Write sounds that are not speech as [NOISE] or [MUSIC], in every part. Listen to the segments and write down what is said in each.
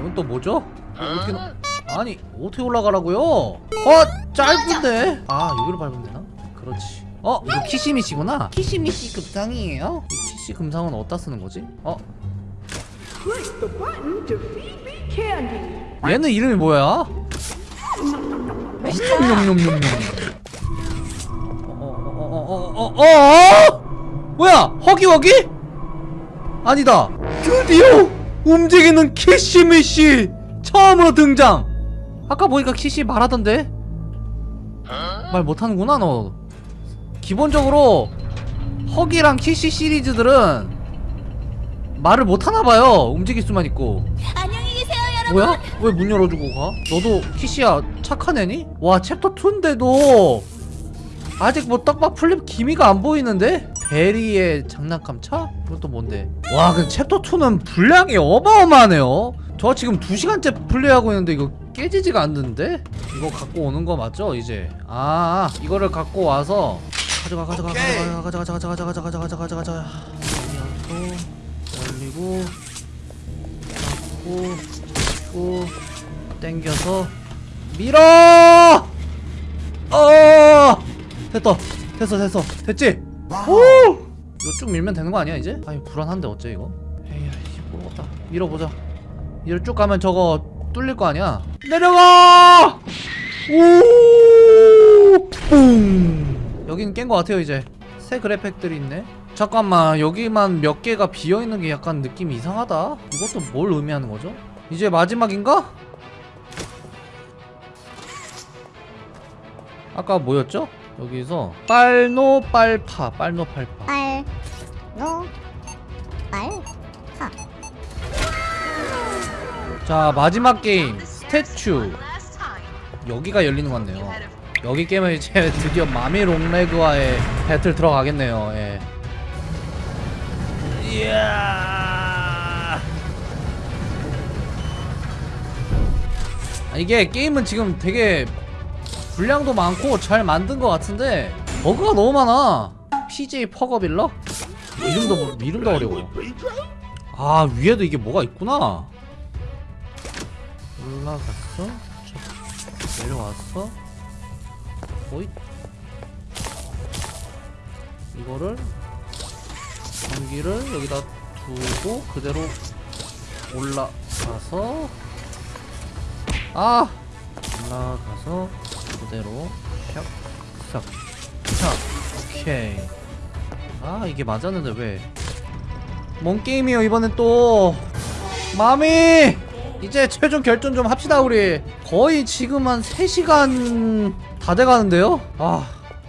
이건 또 뭐죠? 어떻게 나... 아니 어떻게 올라가라고요? 어 짧은데 아 여기로 밟으면 되나? 그렇지 어 이거 키시미시구나 키시미시 금상이에요 이 키시 금상은 어디다 쓰는 거지? 어. 얘는 이름이 뭐야? 냠냠냠냠냠 어어어어어어 뭐야 허기허기? 아니다 드디어 움직이는 키시미시 처음으로 등장 아까 보니까 키시 말하던데 말 못하는구나 너 기본적으로 허기랑 키시 시리즈들은 말을 못하나봐요 움직일 수만 있고 안녕히 계세요, 여러분. 뭐야? 왜 문 열어주고 가? 너도 키시야 착한 애니? 와 챕터 2인데도 아직 뭐 떡밥 풀릴 기미가 안 보이는데? 베리의 장난감 차? 이것도 뭔데? 와 근데 챕터 2는 분량이 어마어마하네요 저 지금 2시간째 플레이하고 있는데 이거 깨지지가 않는데? 이거 갖고 오는 거 맞죠 이제? 아 이거를 갖고 와서 가져가 가져가 가져가 가져가 가져가 가져가 가져가 가져가 가져가 가져가 올리고 올리고 잡고 당겨서 밀어! 어! 됐다. 됐어, 됐어. 됐지? 오! 이거 쭉 밀면 되는 거 아니야, 이제? 아니, 불안한데 어째 이거? 에이, 씨, 모르겠다. 밀어보자. 이를 쭉 가면 저거 뚫릴 거 아니야? 내려가! 오! 뿡! 여기는 깬거 같아요, 이제. 새 그래픽들이 있네. 잠깐만, 여기만 몇 개가 비어있는 게 약간 느낌이 이상하다. 이것도 뭘 의미하는 거죠? 이제 마지막인가? 아까 뭐였죠? 여기서 빨노 빨파 빨노 팔파. 빨, 노, 빨, 파. 자 마지막 게임 statue. 여기가 열리는 것 같네요. 여기 깨면 이제 [LAUGHS] 드디어 마미 롱레그와의 배틀 들어가겠네요. 예. 이야. 아, 이게 게임은 지금 되게 분량도 많고 잘 만든 것 같은데 버그가 너무 많아. PJ 퍼거빌러? 이름도 이름도 어려워. 아 위에도 이게 뭐가 있구나. 올라갔어? 저 내려왔어? 오이. 이거를 전기를 여기다 두고 그대로 올라가서 아! 올라가서 그대로. 샥 샥. 오케이. 아 이게 맞았는데 왜? 뭔 게임이에요 이번엔 또? 마미! 이제 최종 결전 좀 합시다 우리. 거의 지금 한 3시간 다 돼가는데요? 아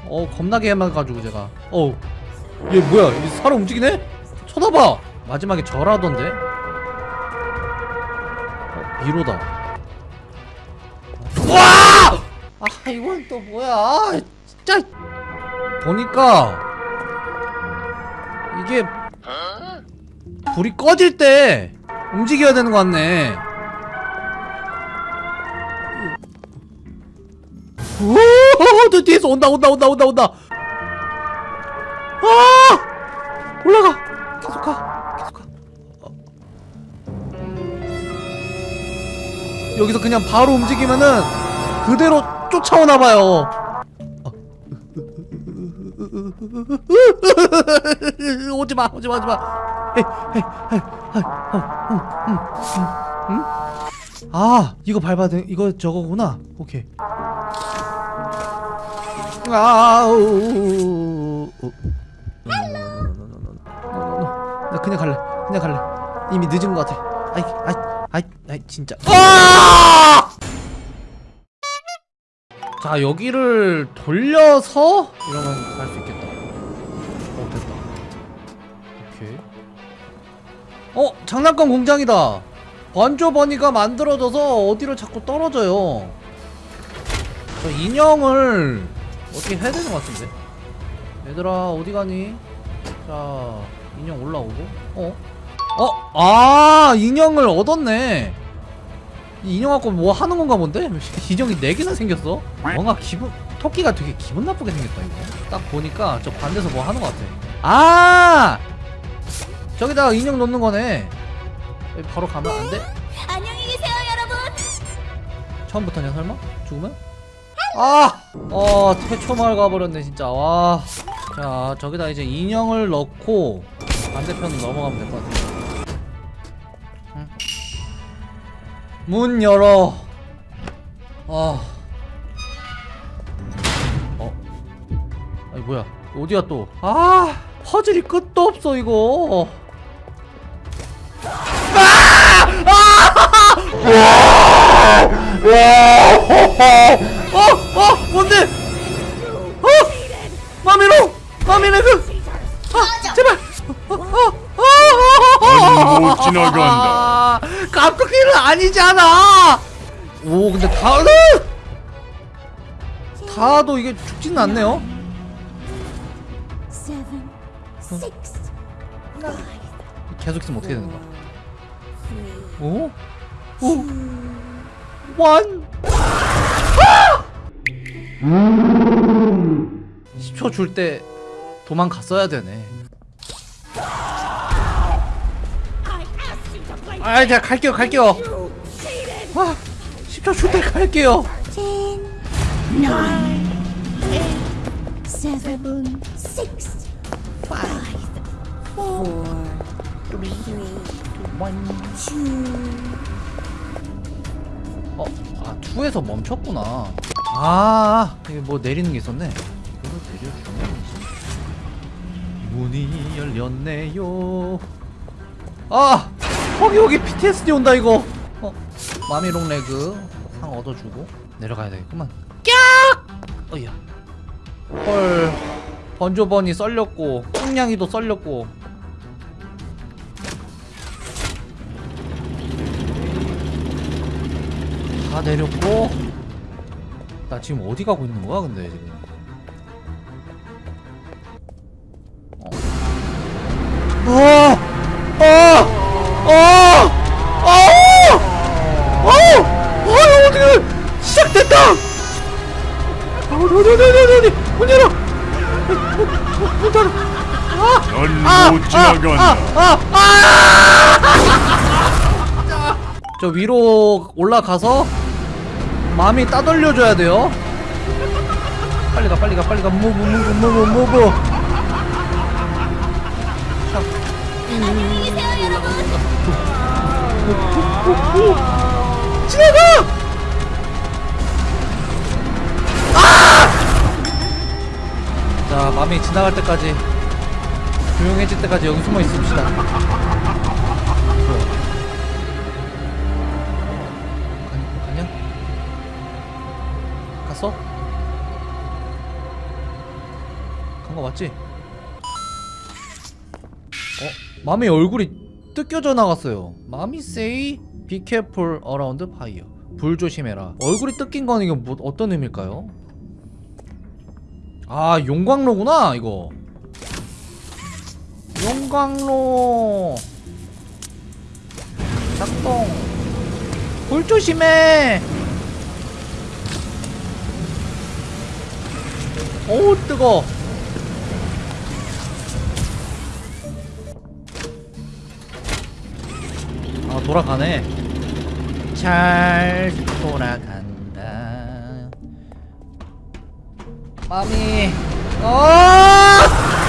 어 겁나게 해가지고 제가. 어우 얘 뭐야? 이 사람 움직이네? 쳐다봐! 마지막에 절하던데? 어, 미로다 이건 또 뭐야? 아, 진짜. 보니까 이게 불이 꺼질 때 움직여야 되는 것 같네. 오저 뒤에서 온다 온다 온다 온다 온다. 아! 올라가. 계속 가 계속 가. 어. 여기서 그냥 바로 움직이면은 그대로 쫓아오나 봐요. 오지마 오지마 오지마. 아 이거 밟아야 돼? 이거 저거구나. 오케이. 아우. 나 그냥 갈래 그냥 갈래. 이미 늦은 것 같아. 아이 아이 아이 아이 진짜. 아! 자 여기를 돌려서 이러면 갈 수 있겠다. 어 됐다. 오케이. 어 장난감 공장이다. 번조 버니가 만들어져서 어디로 자꾸 떨어져요. 저 인형을 어떻게 해야 되는 것 같은데? 얘들아 어디 가니? 자 인형 올라오고. 어? 어? 아 인형을 얻었네. 이 인형 갖고 뭐 하는 건가 본데? 인형이 4개나 생겼어? 뭔가 기분 토끼가 되게 기분 나쁘게 생겼다 이거 딱 보니까 저 반대에서 뭐 하는 것 같아 아 저기다가 인형 놓는 거네 바로 가면 안 돼? 안녕히 계세요, 처음부터냐 설마? 죽으면? 아! 어 태초 마을 가버렸네 진짜 와. 자 저기다 이제 인형을 넣고 반대편으로 넘어가면 될 것 같아. 문 열어. 아. 어. 아니 뭐야? 어디야 또? 아 퍼즐이 끝도 없어 이거. 어! 어! 뭔데? 어! 마미로! 마미네 그! 아! 제발! 어! 어! 어! 어! 넌못 지나간다. 깜빡이는 아니잖아! 오 근데 다는! 다도 이게 죽지는 않네요? 계속 있으면 어떻게 되는 거야? 오? 오? 원? 아! 10초 줄 때 도망갔어야 되네. 아, 제가 갈게요, 갈게요. 아, 10초 줄 때 갈게요. 어, 아, 2에서 멈췄구나. 아, 이게 뭐 내리는 게 있었네. 이거를 내려주면 문이 열렸네요. 아, 거기 여기 PTSD 온다 이거. 어, 마미롱 레그 상 얻어주고 내려가야 되겠구만. 깍! 어이야. 헐, 번조번이 썰렸고, 꽁냥이도 썰렸고. 다 내렸고 나 지금 어디 가고 있는 거야 근데 지금 어. 어! [LAUGHS] 저 위로 올라가서 마음이 따돌려줘야 돼요. 빨리 가, 빨리 가, 빨리 가. 무브, 무브, 무브, 무브. 안녕히 계세요, 여러분. 지나가! 아! 자, 마음이 지나갈 때까지 조용해질 때까지 여기 숨어 있읍시다. 맞지? 어? 마미 얼굴이 뜯겨져 나갔어요. 마미 say be careful around. 불 조심해라. 얼굴이 뜯긴 건 이거 뭐 어떤 의미일까요? 아 용광로구나 이거. 용광로. 작동. 불 조심해. 오 뜨거. 아 돌아가네 잘 돌아간다 마미 어!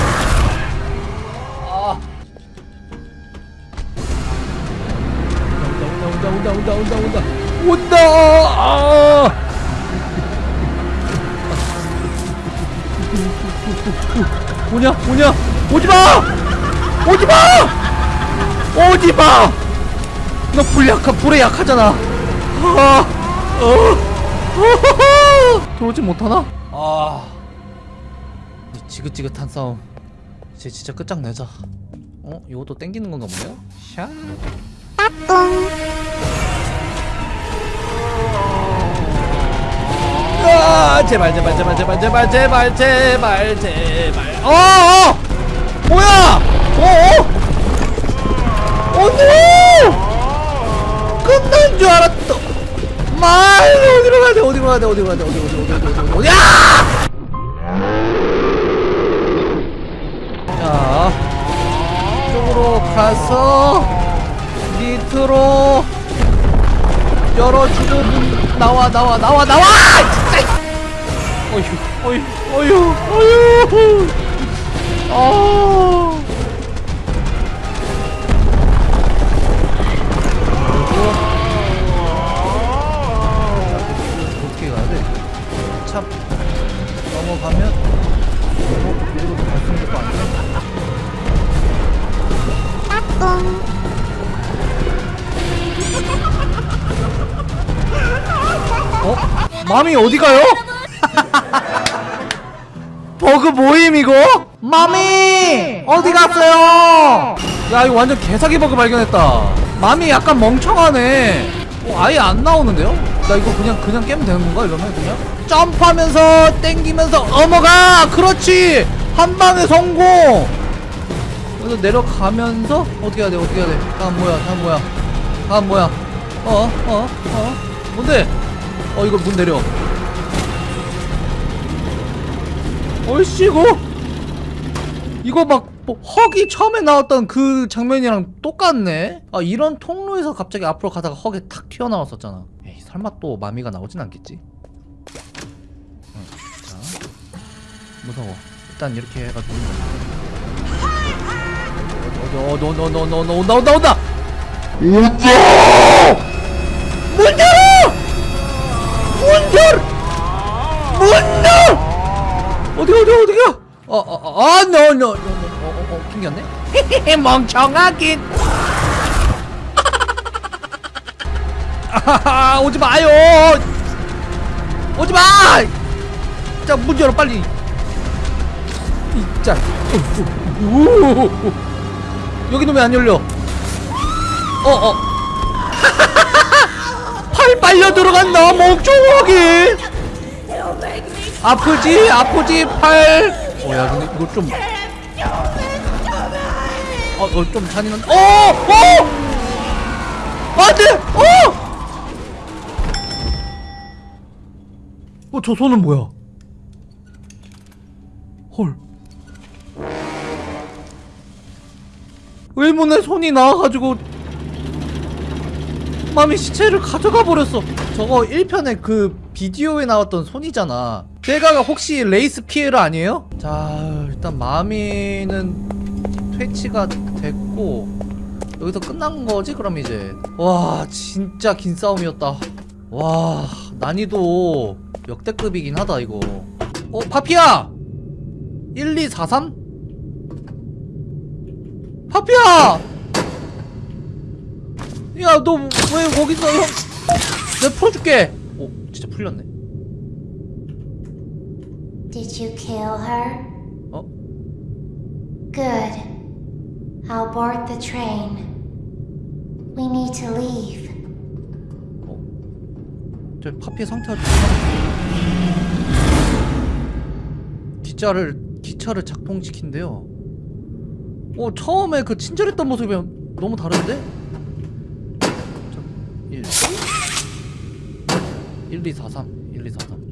온다 온다 온다 온다 아! 오냐 오냐 오지마 오지마 오지마 너 불 약하 불에 약하잖아. 아, 어. [LAUGHS] 들어오지 못하나? 아, 이 지긋지긋한 싸움. 이제 진짜 끝장내자. 어, 이것도 땡기는 건가 보네요. 샤. 아, 제발 제발 제발 제발 제발 제발 제발 제발. 어, 어, 뭐야? 어, 어, 언니! 끝난 줄 알았다. 말 어디로 가야 돼? 어디로 가야 돼? 어디로 가야 돼? 어디 어디 어디 어디 어디 어디? 야! 자, 이쪽으로 가서 밑으로 열어주고 문 나와 나와 나와 나와 어휴 어휴 어휴 어휴 아 어떻게 가야 돼? 참 넘어가면 어? 이리로 갈수 있는 거 아니야? 어? 마미 어디 가요? 버그 모임 이거? 마미 어디 갔어요? 야 이거 완전 개사기 버그 발견했다. 마미 약간 멍청하네. 어, 아예 안 나오는데요? 나 이거 그냥 그냥 깨면 되는 건가 이러면 그냥? 점프하면서 땡기면서 넘어가. 그렇지. 한 방에 성공. 그래서 내려가면서 어떻게 해야 돼? 어떻게 해야 돼? 다음 뭐야? 다음 뭐야? 다음 뭐야? 어? 어? 어? 뭔데? 어 이거 문 내려. 얼씨 이거 이거 막 뭐, 헉이 처음에 나왔던 그 장면이랑 똑같네? 아 이런 통로에서 갑자기 앞으로 가다가 헉이 탁 튀어나왔었잖아. 에이 설마 또 마미가 나오진 않겠지? 응, 자. 무서워. 일단 이렇게 해가지고. 어디 어디 어디 어디 어디 온다 온다 온다 어어어 노노노 어어 튕겼네? 헤헤헤 [LAUGHS] 멍청하긴. 아하하 [LAUGHS] 오지 마요. 오지 마! 자 문 열어 빨리. 이자 여기는 왜 안 열려? 어 어. [LAUGHS] 팔 빨려 들어간다 멍청하게 아프지? 아프지? 팔 어 야 근데 이거 좀 어, 어, 좀 잔인한 어! 어! 안 돼! 어! 어, 저 손은 뭐야? 헐. 의문의 손이 나와가지고 마미 시체를 가져가 버렸어. 저거 1편에 그 비디오에 나왔던 손이잖아. 쟤가 혹시 레이스 피에르 아니에요? 자, 일단 마미는 퇴치가 됐고 여기서 끝난 거지 그럼 이제. 와, 진짜 긴 싸움이었다. 와, 난이도 역대급이긴 하다 이거. 어, 파피야. 1 2 4 3? 파피야! 야, 너 왜 거기서 형? 내가 풀어줄게. 오, 진짜 풀렸네. Did you kill her? 어? Good. I'll board the train. We need to leave. 어? 저 파피의 상태가 좀 기차를 기차를 작동시킨대요. 어, 처음에 그 친절했던 모습이랑 너무 다른데? 자, 1 1 2 4 3 1 2 4 3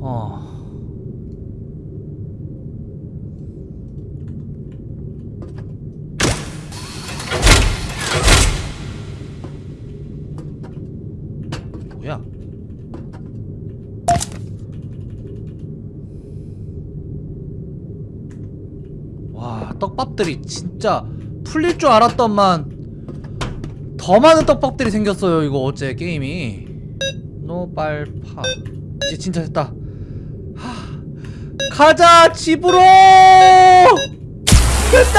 어. 뭐야? 와, 떡밥들이 진짜 풀릴 줄 알았더만 더 많은 떡밥들이 생겼어요, 이거 어째 게임이. 노발파. 이제 진짜 됐다. 하, 가자 집으로. 됐다.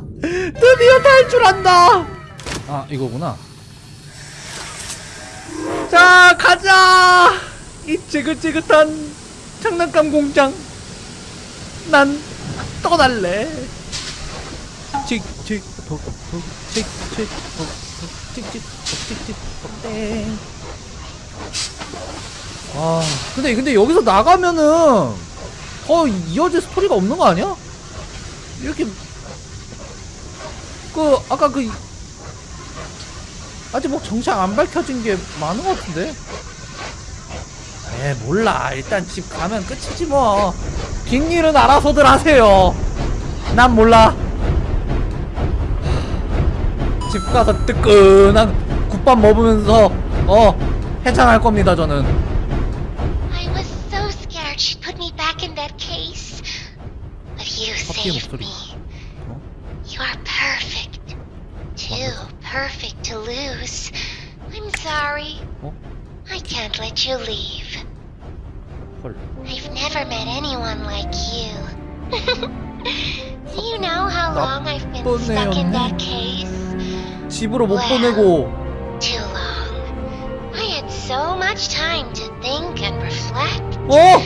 [LAUGHS] 드디어 탈출한다. 아 이거구나. 자 가자. 이 지긋지긋한 장난감 공장. 난 떠날래. 칙칙 톡톡 칙칙 톡톡 칙칙 톡칙칙 톡땡. 아 근데 근데 여기서 나가면은 더 이어질 스토리가 없는 거 아니야? 이렇게 그 아까 그 아직 뭐 정착 안 밝혀진 게 많은 것 같은데 에 몰라 일단 집 가면 끝이지 뭐 뒷일은 알아서들 하세요 난 몰라 집 가서 뜨끈한 국밥 먹으면서 어 해장할 겁니다 저는 커피의 목소리. 어? You are perfect. Too perfect to lose. I'm sorry. 어? I can't let you leave. 헐 I've never met anyone like you. [LAUGHS] Do you know how long I've been stuck in that case? 집으로 못 와. 보내고 Too long. I had so much time to think and reflect. 어?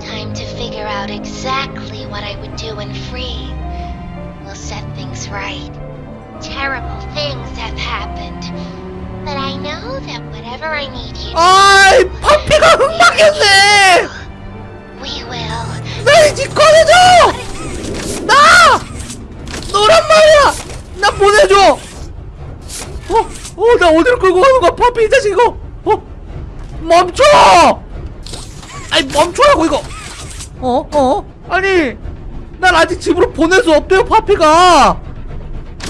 Time to figure out exactly what I would do when free. We'll set things right. Terrible things have happened. But I know that whatever I need you to 아이 파피가 흠막했네 we will. 나이집 꺼내줘 나 너란 말이야 나 보내줘 어? 어, 나 어디로 끌고 가는 거야, 파피, 이 자식, 이거! 어? 멈춰! 아니, 멈춰라고, 이거! 어? 어? 아니, 난 아직 집으로 보낼 수 없대요, 파피가!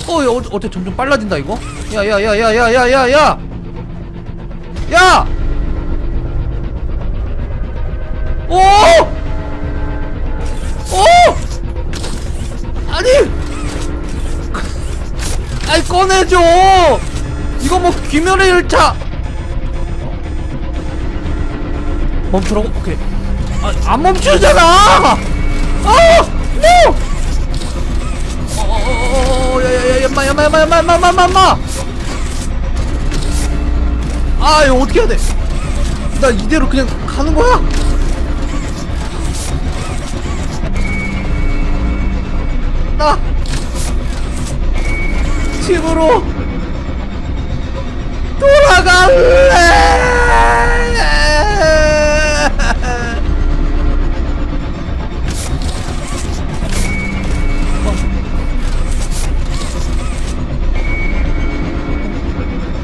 어, 야, 어, 어째 점점 빨라진다, 이거? 야, 야, 야, 야, 야, 야, 야, 야! 야! 오! 오! 아니! 아이 꺼내줘! 이거 뭐 귀멸의 열차! 멈추라고? 오케이. 아, 안 멈추잖아! 아! 노! 어어어어 야야야 야마 야마 야마 야마 야마 야마 야마 아 이거 어떻게 해야 돼? 나 이대로 그냥 가는 거야? 나 집으로 돌아갈래.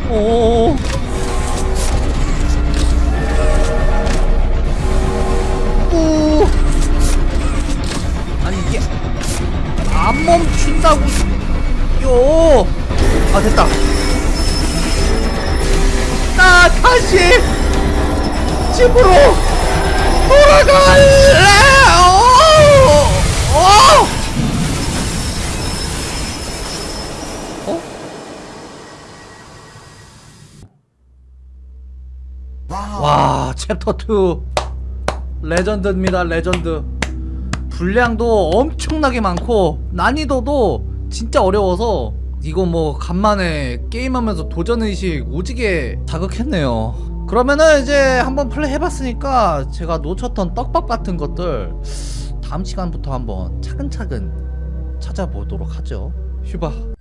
오. 오. 요. 아 됐다. 나 다시 집으로 돌아갈래. 오. 오. 어? 와 챕터 2 레전드입니다 레전드 분량도 엄청나게 많고 난이도도 진짜 어려워서 이거 뭐 간만에 게임하면서 도전의식 오지게 자극했네요. 그러면은 이제 한번 플레이 해봤으니까 제가 놓쳤던 떡밥 같은 것들 다음 시간부터 한번 차근차근 찾아보도록 하죠. 휴바